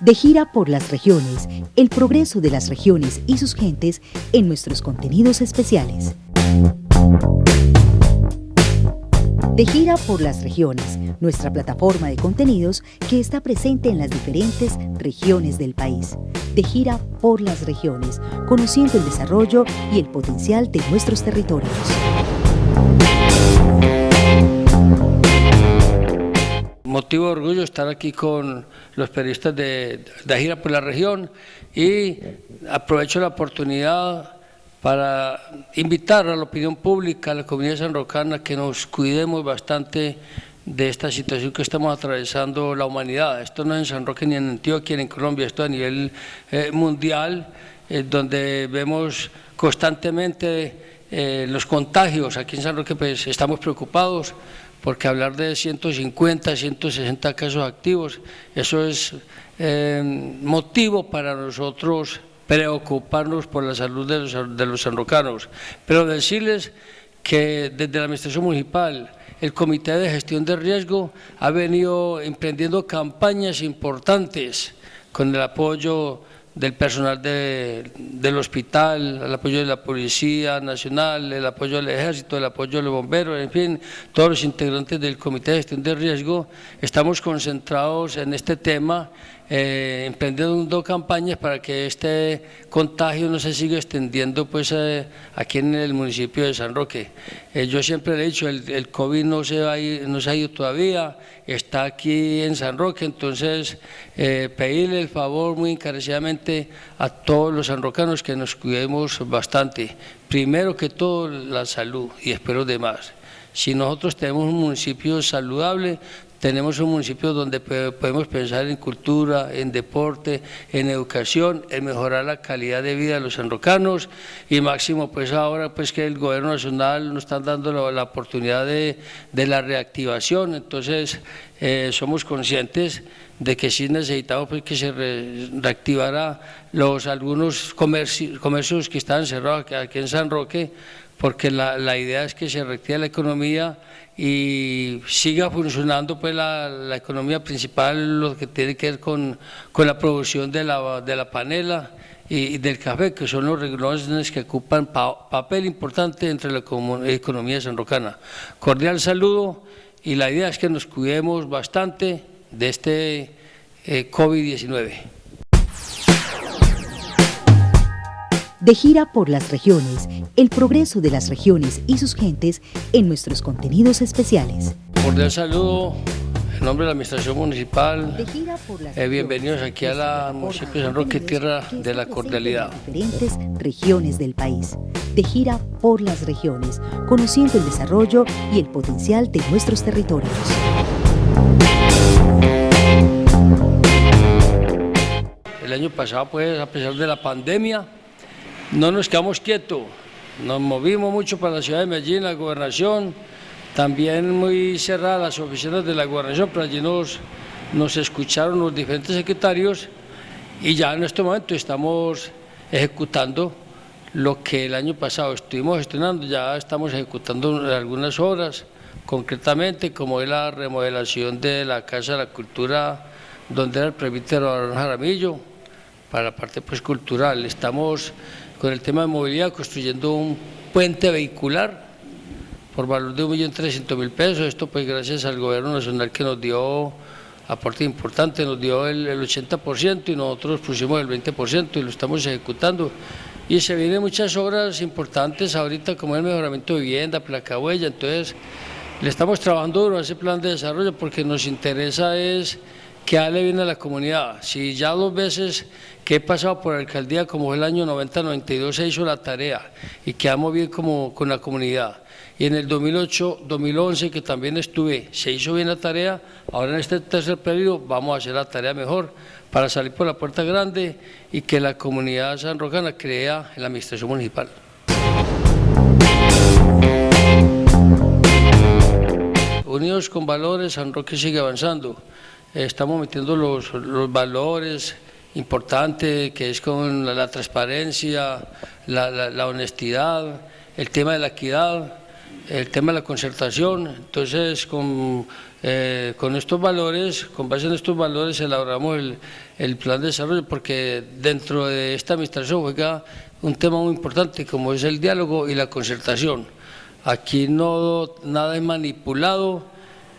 De gira por las regiones, el progreso de las regiones y sus gentes en nuestros contenidos especiales. De gira por las regiones, nuestra plataforma de contenidos que está presente en las diferentes regiones del país. De gira por las regiones, conociendo el desarrollo y el potencial de nuestros territorios. Motivo de orgullo estar aquí con los periodistas de, de gira por la región y aprovecho la oportunidad para invitar a la opinión pública, a la comunidad sanrocana, que nos cuidemos bastante de esta situación que estamos atravesando la humanidad. Esto no es en San Roque ni en Antioquia ni en Colombia, esto a nivel eh, mundial, eh, donde vemos constantemente eh, los contagios. Aquí en San Roque pues, estamos preocupados porque hablar de 150, 160 casos activos, eso es motivo para nosotros preocuparnos por la salud de los, de los sanrocanos, pero decirles que desde la Administración Municipal, el Comité de Gestión de Riesgo ha venido emprendiendo campañas importantes con el apoyo del personal del hospital, el apoyo de la Policía Nacional, el apoyo del Ejército, el apoyo de los bomberos, en fin, todos los integrantes del Comité de Gestión de Riesgo, estamos concentrados en este tema eh, emprendiendo campañas para que este contagio no se siga extendiendo pues eh, aquí en el municipio de San Roque. Eh, yo siempre le he dicho, el, COVID no se, no se ha ido todavía, está aquí en San Roque, entonces pedirle el favor muy encarecidamente a todos los sanrocanos que nos cuidemos bastante. Primero que todo la salud y espero demás. Si nosotros tenemos un municipio saludable, tenemos un municipio donde podemos pensar en cultura, en deporte, en educación, en mejorar la calidad de vida de los enrocanos y máximo pues ahora pues que el gobierno nacional nos está dando la, oportunidad de, la reactivación, entonces eh, somos conscientes de que sí necesitamos pues, que se reactivara los algunos comercios, comercios que están cerrados aquí en San Roque porque la, la, idea es que se reactive la economía y siga funcionando pues la, la, economía principal, lo que tiene que ver con, con la producción de la, de la panela y, del café, que son los renglones que ocupan papel importante entre la economía sanrocana. Cordial saludo y la idea es que nos cuidemos bastante de este eh, COVID-19. De gira por las regiones, el progreso de las regiones y sus gentes en nuestros contenidos especiales. Cordial saludo en nombre de la Administración Municipal, eh, bienvenidos aquí a la municipio de San Roque, tierra de la cordialidad. Diferentes regiones del país, de gira por las regiones, conociendo el desarrollo y el potencial de nuestros territorios. El año pasado, pues, a pesar de la pandemia, no nos quedamos quietos, nos movimos mucho para la ciudad de Medellín, la gobernación, también muy cerradas las oficinas de la gobernación, pero allí nos, nos escucharon los diferentes secretarios y ya en este momento estamos ejecutando lo que el año pasado estuvimos gestionando, ya estamos ejecutando algunas obras, concretamente como es la remodelación de la Casa de la Cultura, donde era el presbítero Jaramillo, para la parte pues, cultural. Estamos con el tema de movilidad construyendo un puente vehicular por valor de 1.300.000 pesos. Esto pues gracias al gobierno nacional que nos dio aporte importante, nos dio el, 80% y nosotros pusimos el 20% y lo estamos ejecutando. Y se vienen muchas obras importantes ahorita como el mejoramiento de vivienda, placa huella, entonces le estamos trabajando duro a ese plan de desarrollo porque nos interesa es que hable bien a la comunidad. Si ya dos veces que he pasado por la alcaldía, como el año 90-92, se hizo la tarea y quedamos bien como con la comunidad. Y en el 2008-2011, que también estuve, se hizo bien la tarea, ahora en este tercer periodo vamos a hacer la tarea mejor para salir por la puerta grande y que la comunidad sanrocana crea en la administración municipal. Unidos con valores, San Roque sigue avanzando estamos metiendo los, valores importantes que es con la, transparencia, la, honestidad, el tema de la equidad, el tema de la concertación, entonces con eh, con estos valores, con base en estos valores elaboramos el, plan de desarrollo porque dentro de esta administración juega un tema muy importante como es el diálogo y la concertación. Aquí no nada es manipulado,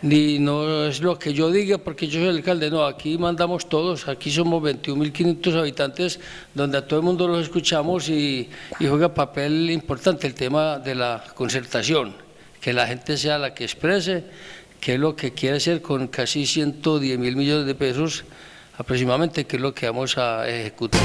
ni no es lo que yo diga porque yo soy el alcalde, no, aquí mandamos todos, aquí somos 21.500 habitantes donde a todo el mundo los escuchamos y, juega papel importante el tema de la concertación, que la gente sea la que exprese qué es lo que quiere hacer con casi 110 mil millones de pesos aproximadamente, qué es lo que vamos a ejecutar.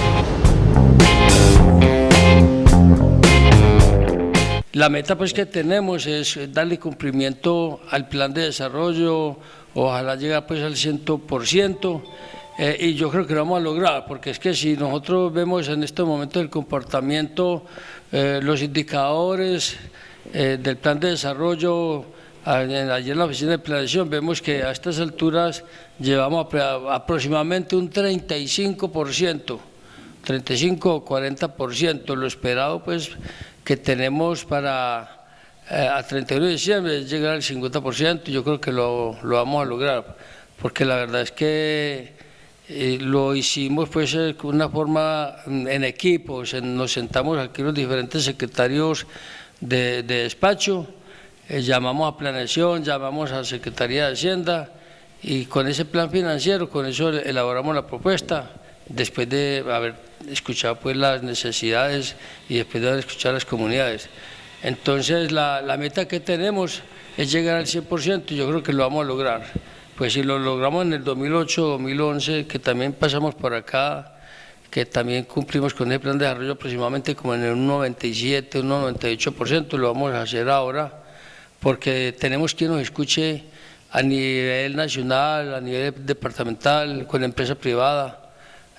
La meta pues que tenemos es darle cumplimiento al plan de desarrollo, ojalá llegar pues al 100%, eh, y yo creo que lo vamos a lograr, porque es que si nosotros vemos en este momento el comportamiento, eh, los indicadores eh, del plan de desarrollo, Ayer en la oficina de planeación vemos que a estas alturas llevamos aproximadamente un 35%, 35 o 40%. Lo esperado pues que tenemos para eh, a 31 de diciembre llegar al 50%, yo creo que lo, lo vamos a lograr, porque la verdad es que eh, lo hicimos pues de eh, una forma mm, en equipo, nos sentamos aquí los diferentes secretarios de, de despacho, eh, llamamos a planeación, llamamos a Secretaría de Hacienda y con ese plan financiero, con eso elaboramos la propuesta, después de haber escuchado pues las necesidades y después de haber escuchado las comunidades. Entonces la, la meta que tenemos es llegar al 100% y yo creo que lo vamos a lograr. Pues si lo logramos en el 2008, 2011, que también pasamos por acá, que también cumplimos con el plan de desarrollo aproximadamente como en el 97, un 98%, lo vamos a hacer ahora porque tenemos quien nos escuche a nivel nacional, a nivel departamental, con la empresa privada,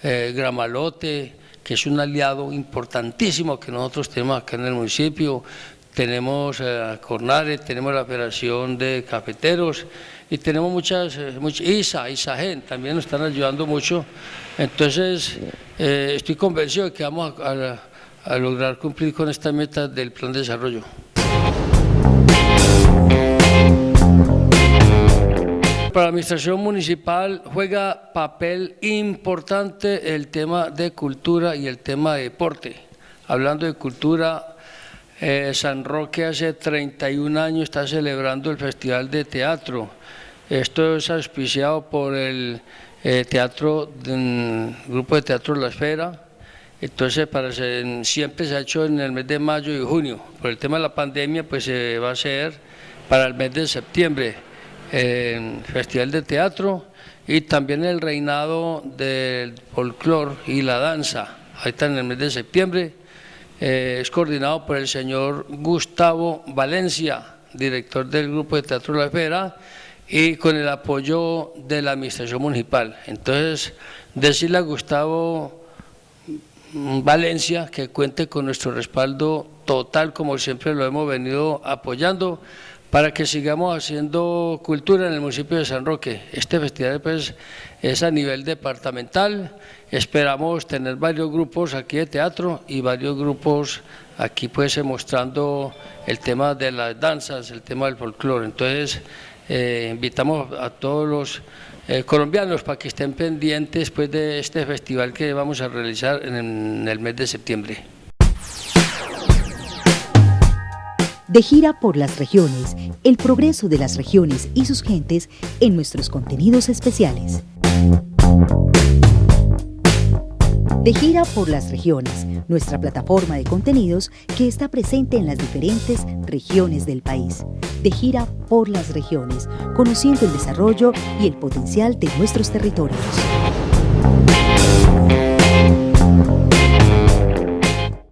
eh, Gramalote, que es un aliado importantísimo que nosotros tenemos acá en el municipio, tenemos a eh, Cornare, tenemos la Federación de Cafeteros y tenemos muchas, eh, muchas ISA, ISAGEN, también nos están ayudando mucho. Entonces, estoy convencido de que vamos a lograr cumplir con esta meta del plan de desarrollo. Para la administración municipal juega papel importante el tema de cultura y el tema de deporte. Hablando de cultura, eh, San Roque hace 31 años está celebrando el Festival de Teatro. Esto es auspiciado por el eh, teatro, Grupo de Teatro La Esfera. Entonces, siempre se ha hecho en el mes de mayo y junio. Por el tema de la pandemia, pues se va a hacer para el mes de septiembre el Festival de Teatro y también el reinado del folclore y la danza. Está en el mes de septiembre. Eh, es coordinado por el señor Gustavo Valencia, director del Grupo de Teatro La Esfera, y con el apoyo de la Administración Municipal. Entonces, decirle a Gustavo Valencia que cuente con nuestro respaldo total, como siempre lo hemos venido apoyando, para que sigamos haciendo cultura en el municipio de San Roque. Este festival pues, es a nivel departamental, esperamos tener varios grupos aquí de teatro y varios grupos aquí pues mostrando el tema de las danzas, el tema del folclore. Entonces eh, invitamos a todos los eh, colombianos para que estén pendientes pues, de este festival que vamos a realizar en el mes de septiembre. De gira por las regiones, el progreso de las regiones y sus gentes en nuestros contenidos especiales. De gira por las regiones, nuestra plataforma de contenidos que está presente en las diferentes regiones del país. De gira por las regiones, conociendo el desarrollo y el potencial de nuestros territorios.